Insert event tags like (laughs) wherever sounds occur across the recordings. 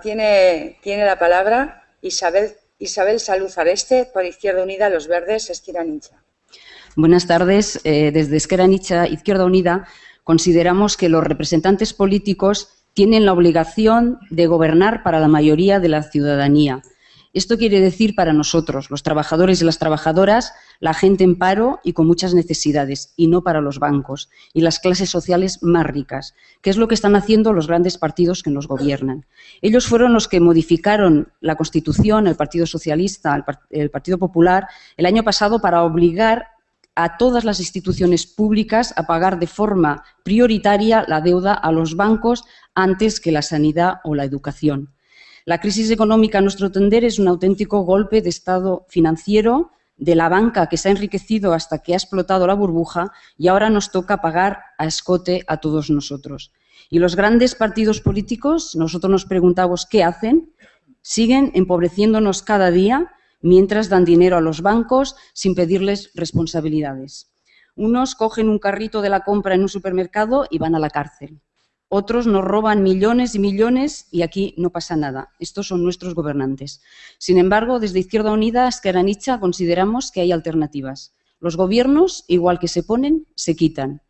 Tiene, la palabra Isabel, Isabel Salud Areste, por Izquierda Unida, Los Verdes, Esquerra Nicha. Buenas tardes. Eh, desde Esquerra Nicha, Izquierda Unida, consideramos que los representantes políticos tienen la obligación de gobernar para la mayoría de la ciudadanía esto quiere decir para nosotros, los trabajadores y las trabajadoras, la gente en paro y con muchas necesidades, y no para los bancos y las clases sociales más ricas, que es lo que están haciendo los grandes partidos que nos gobiernan. Ellos fueron los que modificaron la Constitución, el Partido Socialista, el Partido Popular, el año pasado para obligar a todas las instituciones públicas a pagar de forma prioritaria la deuda a los bancos antes que la sanidad o la educación. La crisis económica, a nuestro entender, es un auténtico golpe de estado financiero de la banca que se ha enriquecido hasta que ha explotado la burbuja y ahora nos toca pagar a escote a todos nosotros. Y los grandes partidos políticos, nosotros nos preguntamos qué hacen, siguen empobreciéndonos cada día mientras dan dinero a los bancos sin pedirles responsabilidades. Unos cogen un carrito de la compra en un supermercado y van a la cárcel. Otros nos roban millones y millones y aquí no pasa nada. Estos son nuestros gobernantes. Sin embargo, desde Izquierda Unida, Esqueranicha, consideramos que hay alternativas. Los gobiernos, igual que se ponen, se quitan.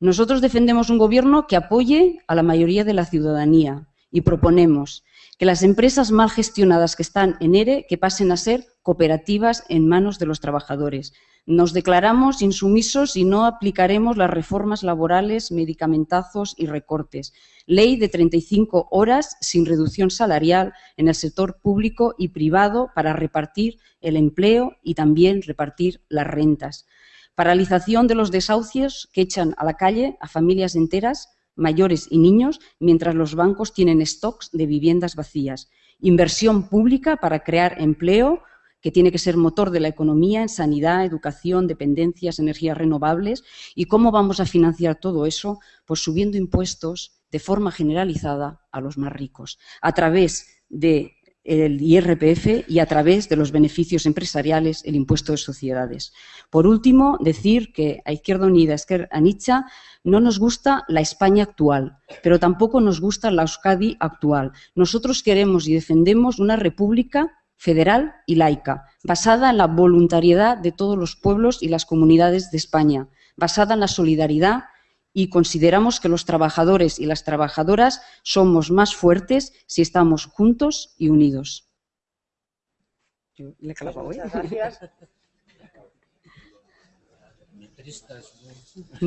Nosotros defendemos un gobierno que apoye a la mayoría de la ciudadanía y proponemos que las empresas mal gestionadas que están en ERE que pasen a ser cooperativas en manos de los trabajadores, nos declaramos insumisos y no aplicaremos las reformas laborales, medicamentazos y recortes. Ley de 35 horas sin reducción salarial en el sector público y privado para repartir el empleo y también repartir las rentas. Paralización de los desahucios que echan a la calle a familias enteras, mayores y niños, mientras los bancos tienen stocks de viviendas vacías. Inversión pública para crear empleo, que tiene que ser motor de la economía en sanidad, educación, dependencias, energías renovables. ¿Y cómo vamos a financiar todo eso? Pues subiendo impuestos de forma generalizada a los más ricos, a través del IRPF y a través de los beneficios empresariales, el impuesto de sociedades. Por último, decir que a Izquierda Unida, a Nietzsche, no nos gusta la España actual, pero tampoco nos gusta la Euskadi actual. Nosotros queremos y defendemos una república federal y laica, basada en la voluntariedad de todos los pueblos y las comunidades de España, basada en la solidaridad y consideramos que los trabajadores y las trabajadoras somos más fuertes si estamos juntos y unidos. (laughs)